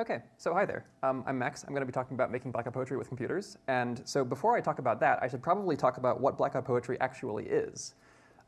Okay, so hi there. Um, I'm Max. I'm going to be talking about making blackout poetry with computers. And so before I talk about that, I should probably talk about what blackout poetry actually is.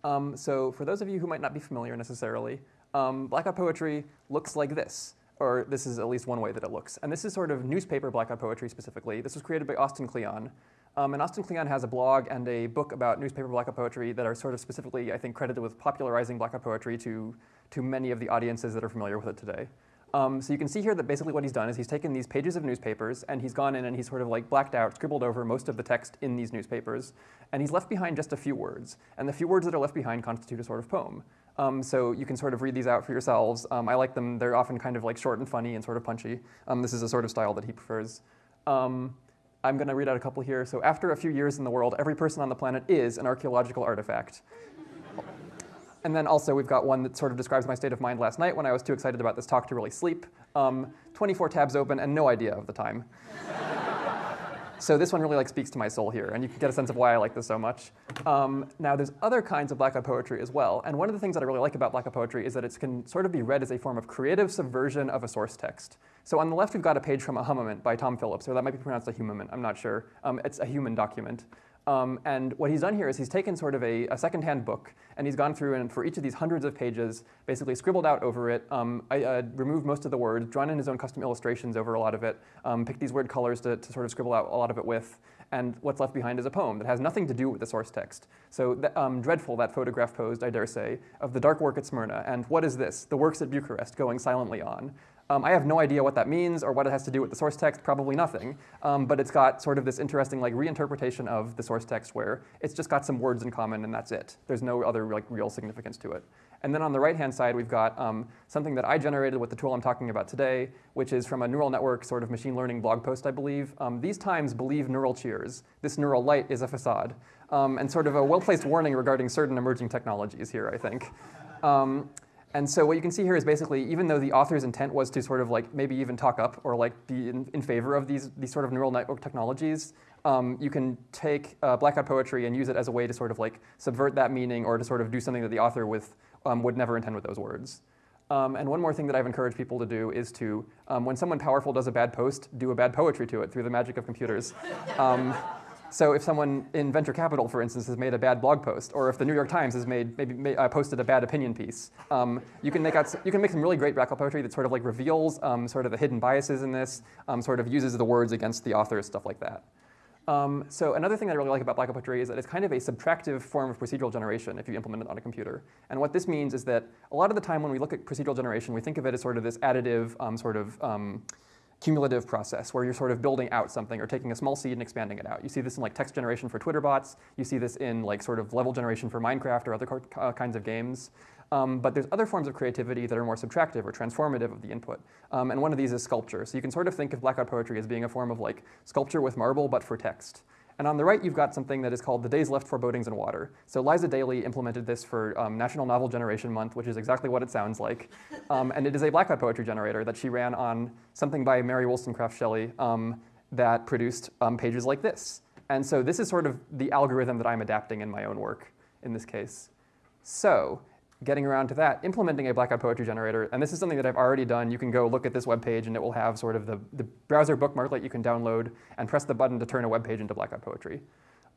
Um, so for those of you who might not be familiar necessarily, um, blackout poetry looks like this. Or this is at least one way that it looks. And this is sort of newspaper blackout poetry specifically. This was created by Austin Kleon. Um, and Austin Kleon has a blog and a book about newspaper blackout poetry that are sort of specifically, I think, credited with popularizing blackout poetry to, to many of the audiences that are familiar with it today. Um, so you can see here that basically what he's done is he's taken these pages of newspapers and he's gone in and he's sort of like blacked out, scribbled over most of the text in these newspapers, and he's left behind just a few words. And the few words that are left behind constitute a sort of poem. Um, so you can sort of read these out for yourselves. Um, I like them. They're often kind of like short and funny and sort of punchy. Um, this is a sort of style that he prefers. Um, I'm going to read out a couple here. So after a few years in the world, every person on the planet is an archaeological artifact. And then also we've got one that sort of describes my state of mind last night when I was too excited about this talk to really sleep. Um, 24 tabs open and no idea of the time. so this one really like speaks to my soul here, and you can get a sense of why I like this so much. Um, now there's other kinds of blackout poetry as well, and one of the things that I really like about blackout poetry is that it can sort of be read as a form of creative subversion of a source text. So on the left we've got a page from a Humument by Tom Phillips, or that might be pronounced a humament, I'm not sure. Um, it's a human document. Um, and what he's done here is he's taken sort of a, a secondhand book and he's gone through and for each of these hundreds of pages, basically scribbled out over it, um, I, uh, removed most of the words, drawn in his own custom illustrations over a lot of it, um, picked these weird colors to, to, sort of scribble out a lot of it with, and what's left behind is a poem that has nothing to do with the source text. So the, um, dreadful that photograph posed, I dare say, of the dark work at Smyrna, and what is this? The works at Bucharest going silently on. Um, I have no idea what that means or what it has to do with the source text, probably nothing. Um, but it's got sort of this interesting like reinterpretation of the source text where it's just got some words in common and that's it. There's no other like real significance to it. And then on the right-hand side, we've got um, something that I generated with the tool I'm talking about today, which is from a neural network sort of machine learning blog post, I believe. Um, these times believe neural cheers. This neural light is a facade. Um, and sort of a well-placed warning regarding certain emerging technologies here, I think. Um, and so what you can see here is basically, even though the author's intent was to sort of like maybe even talk up or like be in, in favor of these, these sort of neural network technologies, um, you can take uh, blackout poetry and use it as a way to sort of like subvert that meaning or to sort of do something that the author with, um, would never intend with those words. Um, and one more thing that I've encouraged people to do is to, um, when someone powerful does a bad post, do a bad poetry to it through the magic of computers. So if someone in venture capital, for instance, has made a bad blog post, or if the New York Times has made maybe made, uh, posted a bad opinion piece, um, you can make out you can make some really great blackout poetry that sort of like reveals um, sort of the hidden biases in this, um, sort of uses the words against the authors, stuff like that. Um, so another thing that I really like about blackout poetry is that it's kind of a subtractive form of procedural generation if you implement it on a computer. And what this means is that a lot of the time when we look at procedural generation, we think of it as sort of this additive um, sort of um, cumulative process where you're sort of building out something or taking a small seed and expanding it out. You see this in like text generation for Twitter bots. You see this in like sort of level generation for Minecraft or other uh, kinds of games. Um, but there's other forms of creativity that are more subtractive or transformative of the input. Um, and one of these is sculpture. So you can sort of think of blackout poetry as being a form of like sculpture with marble, but for text. And on the right, you've got something that is called the Days Left Forebodings in Water. So Liza Daly implemented this for um, National Novel Generation Month, which is exactly what it sounds like. Um, and it is a blackout poetry generator that she ran on something by Mary Wollstonecraft Shelley um, that produced um, pages like this. And so this is sort of the algorithm that I'm adapting in my own work in this case. So getting around to that, implementing a blackout poetry generator, and this is something that I've already done. You can go look at this web page and it will have sort of the, the browser bookmark that you can download and press the button to turn a web page into blackout poetry.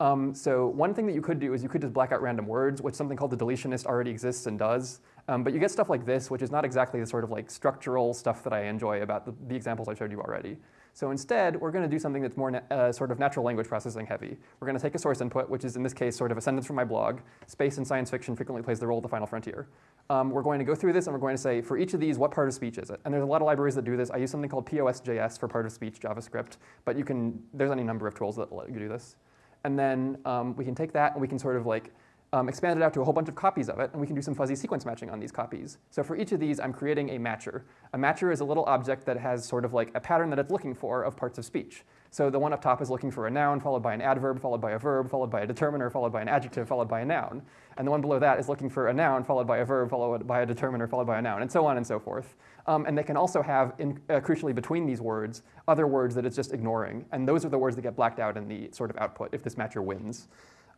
Um, so one thing that you could do is you could just black out random words, which something called the deletionist already exists and does. Um, but you get stuff like this, which is not exactly the sort of like structural stuff that I enjoy about the, the examples I showed you already. So instead, we're going to do something that's more uh, sort of natural language processing heavy. We're going to take a source input, which is in this case sort of a sentence from my blog. Space in science fiction frequently plays the role of the final frontier. Um, we're going to go through this and we're going to say, for each of these, what part of speech is it? And there's a lot of libraries that do this. I use something called POS.js for part of speech JavaScript, but you can, there's any number of tools that let you do this. And then um, we can take that and we can sort of like um, expand it out to a whole bunch of copies of it, and we can do some fuzzy sequence matching on these copies. So for each of these, I'm creating a matcher. A matcher is a little object that has sort of like a pattern that it's looking for of parts of speech. So the one up top is looking for a noun, followed by an adverb, followed by a verb, followed by a determiner, followed by an adjective, followed by a noun. And the one below that is looking for a noun, followed by a verb, followed by a determiner, followed by a noun, and so on and so forth. Um, and they can also have, in, uh, crucially between these words, other words that it's just ignoring. And those are the words that get blacked out in the sort of output if this matcher wins.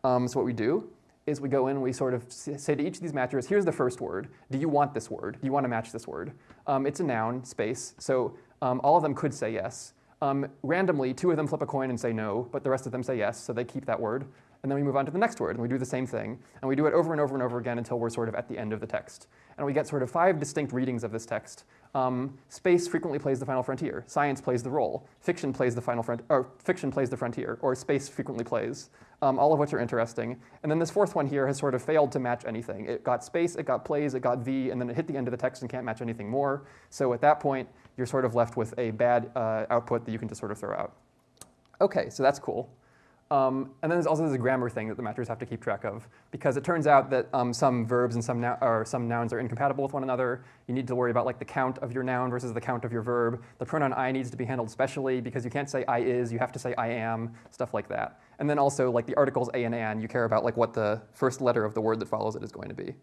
Um, so what we do is we go in and we sort of say to each of these matchers, here's the first word. Do you want this word? Do you want to match this word? Um, it's a noun, space. So Um, all of them could say yes. Um, randomly, two of them flip a coin and say no, but the rest of them say yes, so they keep that word. And then we move on to the next word, and we do the same thing. And we do it over and over and over again until we're sort of at the end of the text. And we get sort of five distinct readings of this text. Um, space frequently plays the final frontier. Science plays the role. Fiction plays the final front, or fiction plays the frontier, or space frequently plays. Um, all of which are interesting. And then this fourth one here has sort of failed to match anything. It got space, it got plays, it got V, and then it hit the end of the text and can't match anything more. So at that point, you're sort of left with a bad uh, output that you can just sort of throw out. Okay, so that's cool. Um, and then there's also this grammar thing that the matchers have to keep track of, because it turns out that um, some verbs and some, or some nouns are incompatible with one another. You need to worry about like the count of your noun versus the count of your verb. The pronoun I needs to be handled specially because you can't say I is, you have to say I am, stuff like that. And then also like the articles a and an, you care about like what the first letter of the word that follows it is going to be.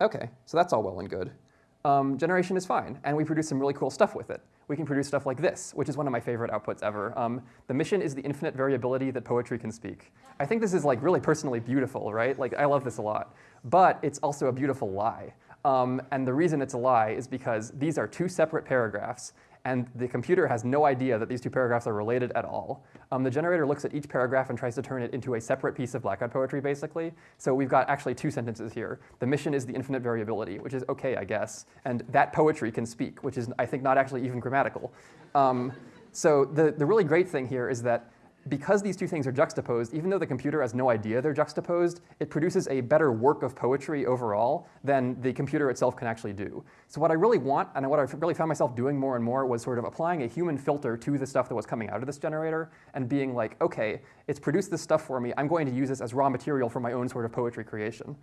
Okay, so that's all well and good. Um, generation is fine, and we produce some really cool stuff with it we can produce stuff like this, which is one of my favorite outputs ever. Um, the mission is the infinite variability that poetry can speak. I think this is like really personally beautiful, right? Like I love this a lot. But it's also a beautiful lie. Um, and the reason it's a lie is because these are two separate paragraphs, and the computer has no idea that these two paragraphs are related at all. Um, the generator looks at each paragraph and tries to turn it into a separate piece of blackout poetry, basically. So we've got actually two sentences here. The mission is the infinite variability, which is okay, I guess. And that poetry can speak, which is, I think, not actually even grammatical. Um, so the, the really great thing here is that because these two things are juxtaposed, even though the computer has no idea they're juxtaposed, it produces a better work of poetry overall than the computer itself can actually do. So what I really want, and what I really found myself doing more and more, was sort of applying a human filter to the stuff that was coming out of this generator and being like, okay, it's produced this stuff for me, I'm going to use this as raw material for my own sort of poetry creation.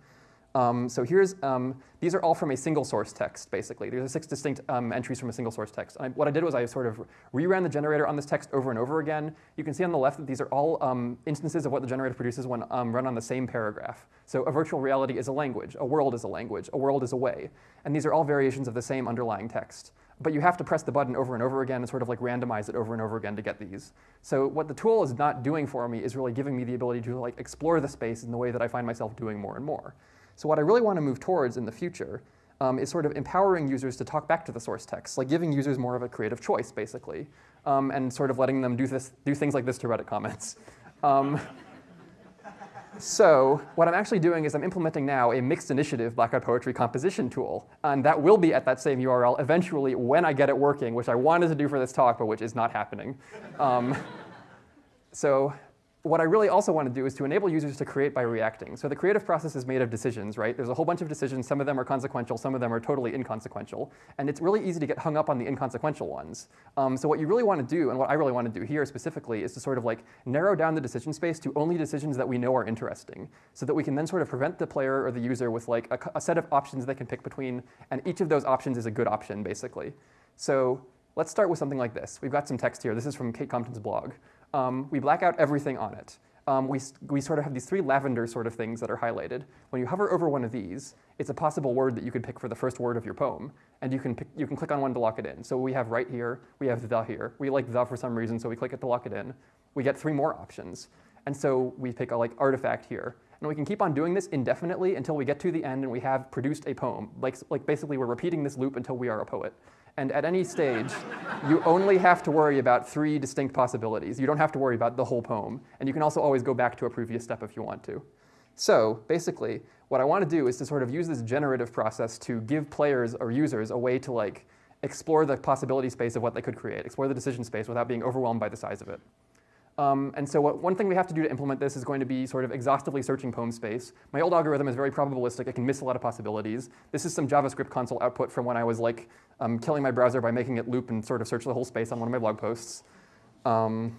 Um, so here's, um, these are all from a single source text, basically. These are six distinct um, entries from a single source text. I, what I did was I sort of reran the generator on this text over and over again. You can see on the left that these are all um, instances of what the generator produces when um, run on the same paragraph. So a virtual reality is a language, a world is a language, a world is a way. And these are all variations of the same underlying text. But you have to press the button over and over again and sort of like randomize it over and over again to get these. So what the tool is not doing for me is really giving me the ability to like explore the space in the way that I find myself doing more and more. So what I really want to move towards in the future um, is sort of empowering users to talk back to the source text, like giving users more of a creative choice, basically, um, and sort of letting them do, this, do things like this to Reddit comments. Um, so what I'm actually doing is I'm implementing now a mixed initiative Blackout Poetry composition tool. And that will be at that same URL eventually when I get it working, which I wanted to do for this talk, but which is not happening. Um, so what I really also want to do is to enable users to create by reacting. So the creative process is made of decisions, right? There's a whole bunch of decisions. Some of them are consequential. Some of them are totally inconsequential. And it's really easy to get hung up on the inconsequential ones. Um, so what you really want to do, and what I really want to do here specifically, is to sort of like narrow down the decision space to only decisions that we know are interesting, so that we can then sort of prevent the player or the user with like a, a set of options they can pick between, and each of those options is a good option, basically. So let's start with something like this. We've got some text here. This is from Kate Compton's blog um, we black out everything on it. Um, we, we sort of have these three lavender sort of things that are highlighted. When you hover over one of these, it's a possible word that you could pick for the first word of your poem, and you can, pick, you can click on one to lock it in. So we have right here, we have the here. We like the for some reason, so we click it to lock it in. We get three more options. And so we pick a like artifact here. And we can keep on doing this indefinitely until we get to the end and we have produced a poem. Like, like basically we're repeating this loop until we are a poet. And at any stage, you only have to worry about three distinct possibilities. You don't have to worry about the whole poem. And you can also always go back to a previous step if you want to. So basically, what I want to do is to sort of use this generative process to give players or users a way to like explore the possibility space of what they could create, explore the decision space without being overwhelmed by the size of it. Um, and so what, one thing we have to do to implement this is going to be sort of exhaustively searching poem space. My old algorithm is very probabilistic. It can miss a lot of possibilities. This is some JavaScript console output from when I was like um, killing my browser by making it loop and sort of search the whole space on one of my blog posts. Um,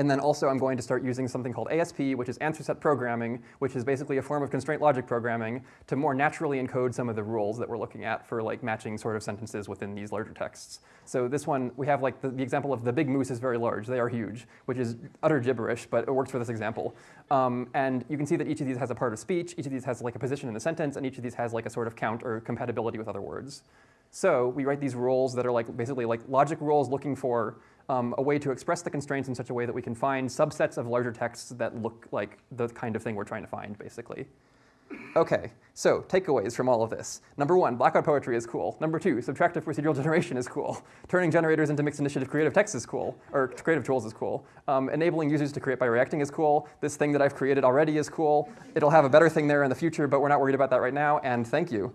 and then also I'm going to start using something called ASP, which is answer set programming, which is basically a form of constraint logic programming to more naturally encode some of the rules that we're looking at for like matching sort of sentences within these larger texts. So this one, we have like the, the example of the big moose is very large. They are huge, which is utter gibberish, but it works for this example. Um, and you can see that each of these has a part of speech, each of these has like a position in the sentence, and each of these has like a sort of count or compatibility with other words. So we write these rules that are like basically like logic rules looking for um, a way to express the constraints in such a way that we can find subsets of larger texts that look like the kind of thing we're trying to find, basically. Okay, so takeaways from all of this. Number one, blackout poetry is cool. Number two, subtractive procedural generation is cool. Turning generators into mixed initiative creative text is cool, or creative tools is cool. Um, enabling users to create by reacting is cool. This thing that I've created already is cool. It'll have a better thing there in the future, but we're not worried about that right now, and thank you.